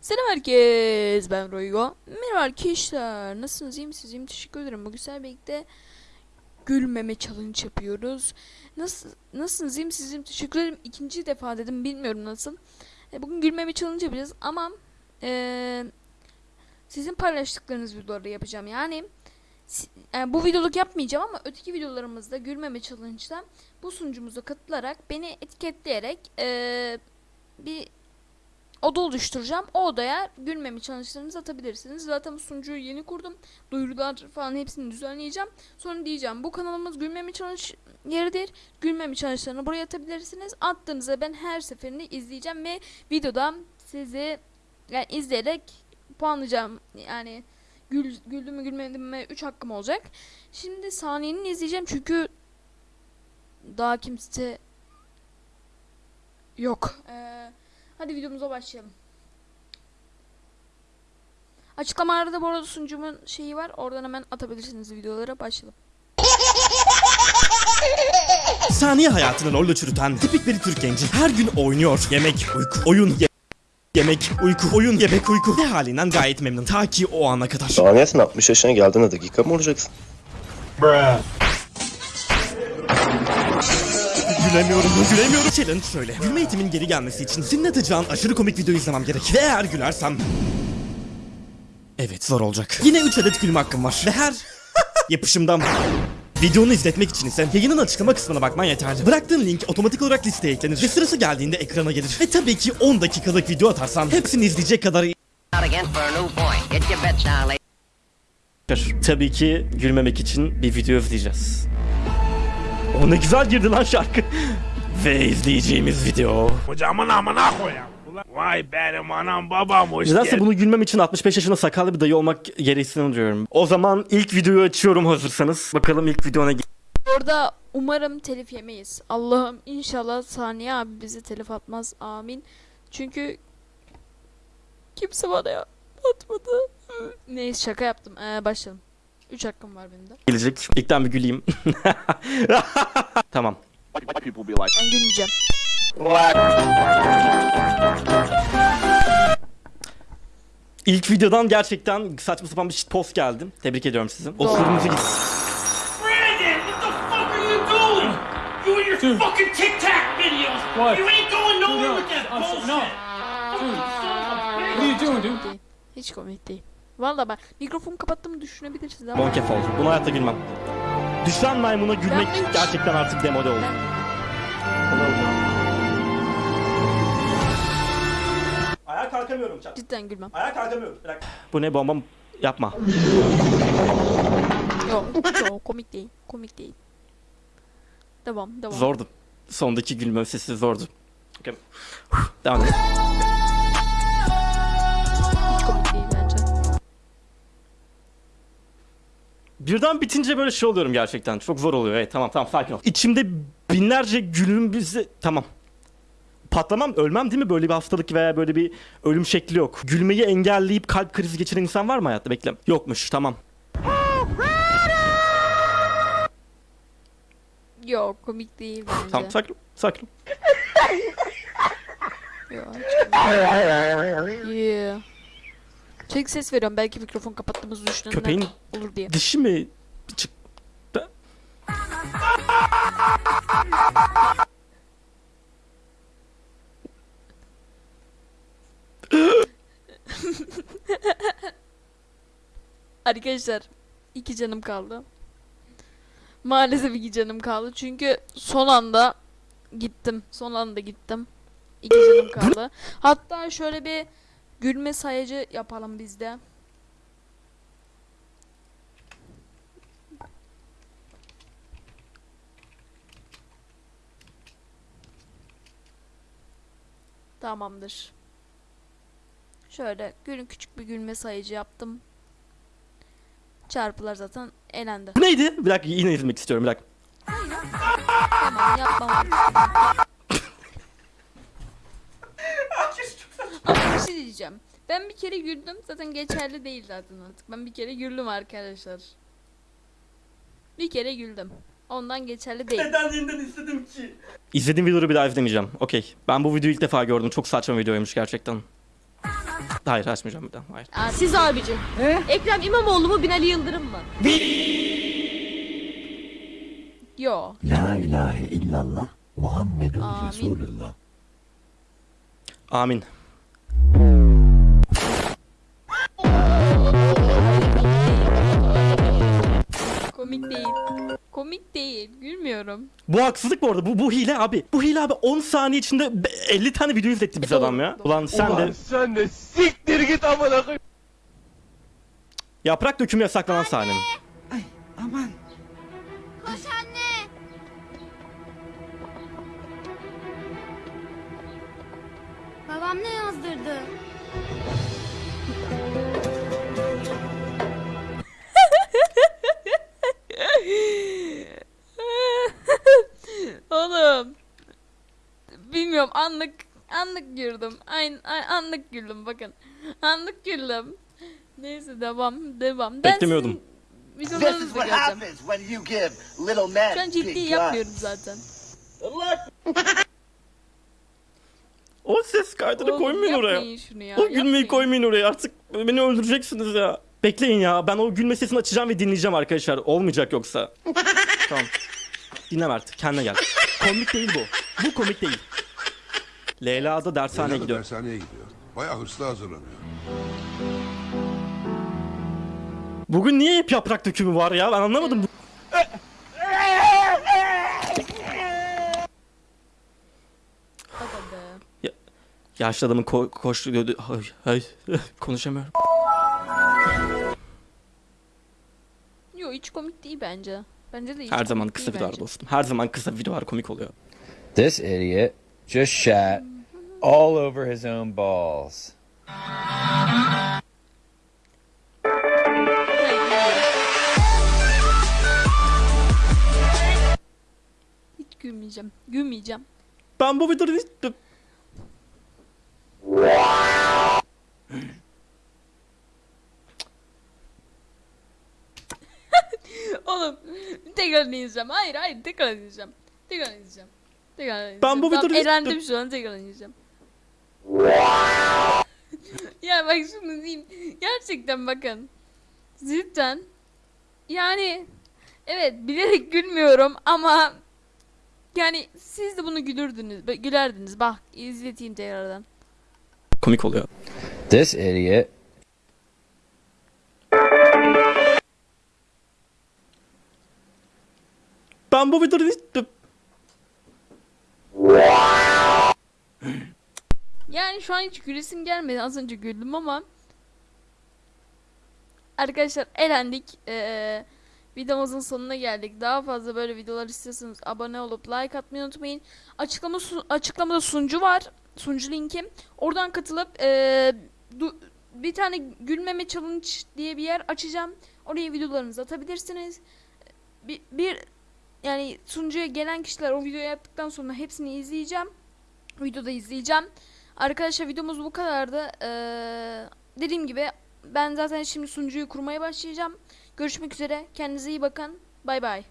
Selam herkes ben Roygo. Merhaba arkadaşlar. Nasılsınız? İyi misiniz? İyiyim. Teşekkür ederim. Bugün sizlerle birlikte gülmeme challenge yapıyoruz. Nasıl nasılsınız? İyi misiniz? İyiyim. Teşekkür ederim. İkinci defa dedim. Bilmiyorum nasıl. E, bugün gülmeme challenge yapacağız ama e, sizin paylaştıklarınız videoları yapacağım. Yani yani bu videoluk yapmayacağım ama öteki videolarımızda gülmeme challenge'da bu sunucumuza katılarak beni etiketleyerek e, bir oda oluşturacağım. O odaya gülmemi challenge'larınızı atabilirsiniz. Zaten sunucuyu yeni kurdum. Duyurular falan hepsini düzenleyeceğim. Sonra diyeceğim bu kanalımız gülmemi challenge yeridir. Gülmemi challenge'larını buraya atabilirsiniz. Attığınızda ben her seferinde izleyeceğim ve videoda sizi yani izleyerek puanlayacağım. Yani gül, güldüm mü gülmedim mi 3 hakkım olacak. Şimdi saniyenin izleyeceğim çünkü daha kimse yok. Ee, hadi videomuza başlayalım. Açıklamalarda da bu arada sunucumun şeyi var. Oradan hemen atabilirsiniz videolara. Başlayalım. Saniye hayatını LoL'la çürüten tipik bir Türk genci her gün oynuyor. Yemek, uyku, oyun, ye- yemek, uyku, oyun, yemek, uyku ve halinden gayet memnun. Ta ki o ana kadar. Saniyesin 60 yaşına geldiğinde dakika mı olacaksın? Gülemiyorum, gülemiyorum. Challenge şöyle. Gülme eğitimin geri gelmesi için senin atacağın aşırı komik video izlemem gerek. Ve eğer gülersem... Evet zor olacak. Yine 3 adet gülme hakkım var. Ve her yapışımdan... Videonu izletmek için ise yayının açıklama kısmına bakman yeterli. Bıraktığın link otomatik olarak listeye eklenir ve sırası geldiğinde ekrana gelir. Ve tabii ki 10 dakikalık video atarsan hepsini izleyecek kadar. Tabii ki gülmemek için bir video izleyeceğiz. O ne güzel girdi lan şarkı. Ve izleyeceğimiz video. Hocamın amına koyayım. Ulan Vay benim anam babam hoş Nedense bunu gülmem için 65 yaşında sakallı bir dayı olmak gereksinim diyorum. O zaman ilk videoyu açıyorum hazırsanız. Bakalım ilk video ne Orada umarım telif yemeyiz. Allah'ım inşallah Saniye abi bizi telif atmaz. Amin. Çünkü kimse bana ya atmadı. Neyse şaka yaptım. Ee, başlayalım. 3 hakkım var benim de. gelecek. İlkten bir güleyim. tamam. Ben gülmeyeceğim. İlk videodan gerçekten saçma sapan bir post geldi. Tebrik ediyorum sizi. O kırmızı git. Brandon, what the fuck are you doing? You and your fucking Tic Tac videos. What? You ain't going nowhere no. with that I'm so- bullshit. no. Fucking son of a bitch. What are you doing, dude? Değil. Hiç komik değil. Valla ben mikrofonu kapattığımı düşünebilirsiniz ama Monkey oldu. Buna hayatta gülmem. Düşen maymuna gülmek Ben hiç- gerçekten artık demode oldu. Ayağa kalkamıyorum çak. cidden gülmem. Ayağa kalkamıyorum. Bırak. Bu ne bombam? Yapma. Yok, yok komik değil. Komik değil. Devam, devam. Zordu. Sondaki gülme sesi zordu. Okay. Devam. Birden bitince böyle şey oluyorum gerçekten. Çok zor oluyor. Evet tamam tamam sakin ol. İçimde binlerce gülüm bizi... Tamam. Patlamam, ölmem değil mi? Böyle bir hastalık veya böyle bir ölüm şekli yok. Gülmeyi engelleyip kalp krizi geçiren insan var mı hayatta? Bekle. Yokmuş, tamam. Yok komik değil bence. Tamam, sakin ol, sakin ol. Yok. Yeah. Çek ses veriyorum belki mikrofon kapattığımızı düşünenler Köpeğin olur diye. dişi mi çıktı? Arkadaşlar iki canım kaldı. Maalesef iki canım kaldı çünkü son anda gittim. Son anda gittim. İki canım kaldı. Hatta şöyle bir gülme sayacı yapalım biz de. Tamamdır. Şöyle gülün küçük bir gülme sayıcı yaptım. Çarpılar zaten elendi. Neydi? Bir dakika yine izlemek istiyorum bir dakika. Tamam yapmam. Ama bir şey diyeceğim. Ben bir kere güldüm. Zaten geçerli değil zaten artık. Ben bir kere güldüm arkadaşlar. Bir kere güldüm. Ondan geçerli değil. Nedenliğinden istedim ki. İzlediğim videoları bir daha izlemeyeceğim. Okey. Ben bu videoyu ilk defa gördüm. Çok saçma videoymuş gerçekten. Hayır açmayacağım bir daha. Hayır. Siz abicim. Ekrem İmamoğlu mu Binali Yıldırım mı? Yo. La ilahe illallah Muhammedun Amin. Resulullah. Amin. Komik değil. Komik değil. Gülmüyorum. Bu haksızlık bu arada. Bu, bu hile abi. Bu hile abi 10 saniye içinde be- 50 tane video izletti bize adam ya. doğru. Ulan sen de Sen de siktir git amına koyayım. yaprak dökümü yasaklanan sahne mi? Koş anne. Babam ne yazdırdı? Bilmiyorum anlık anlık güldüm. Aynen anlık güldüm bakın. Anlık güldüm. Neyse devam devam. Ben Beklemiyordum. Videolarınızı göreceğim. Şu an ciddi yapmıyorum zaten. O ses kaydını Oğlum, koymayın oraya. yapmayın şunu ya. O gülmeyi yapmayın. koymayın oraya artık beni öldüreceksiniz ya. Bekleyin ya ben o gülme sesini açacağım ve dinleyeceğim arkadaşlar. Olmayacak yoksa. tamam. Dinleme artık kendine gel. Komik değil bu. Bu komik değil. Leyla da dershaneye Leyla da gidiyor. Dershaneye gidiyor. Bayağı hırslı hazırlanıyor. Bugün niye hep yaprak dökümü var ya ben anlamadım. Be. Yaşlı adamın ko- koştuğu... Ay, ay, konuşamıyorum. Yo hiç komik değil bence. Bence de hiç Her zaman kısa değil videolar bence. dostum. Her zaman kısa videolar komik oluyor. This idiot just shat all over his own balls. Hiç gülmeyeceğim. Gülmeyeceğim. Ben bu videoda hiç... Oğlum tekrar izleyeceğim. Hayır hayır tekrar izleyeceğim. Tekrar izleyeceğim. Tekrar. Ben bu videoyu- eğlendim şu an tekrar izleyeceğim. ya bak şunu diyeyim. Gerçekten bakın. Cidden. Yani evet bilerek gülmüyorum ama yani siz de bunu gülürdünüz. Gülerdiniz. Bak izleteyim tekrardan. Komik oluyor. This idiot Ben bu videoda şu an hiç gülesim gelmedi. Az önce güldüm ama Arkadaşlar elendik. Ee, videomuzun sonuna geldik. Daha fazla böyle videolar istiyorsanız abone olup like atmayı unutmayın. Açıklama su- açıklamada sunucu var. Sunucu linkim. Oradan katılıp ee, bir tane gülmeme challenge diye bir yer açacağım. Oraya videolarınızı atabilirsiniz. Bir, bir yani sunucuya gelen kişiler o videoyu yaptıktan sonra hepsini izleyeceğim. Videoda izleyeceğim. Arkadaşlar videomuz bu kadardı. Ee, dediğim gibi ben zaten şimdi sunucuyu kurmaya başlayacağım. Görüşmek üzere. Kendinize iyi bakın. Bay bay.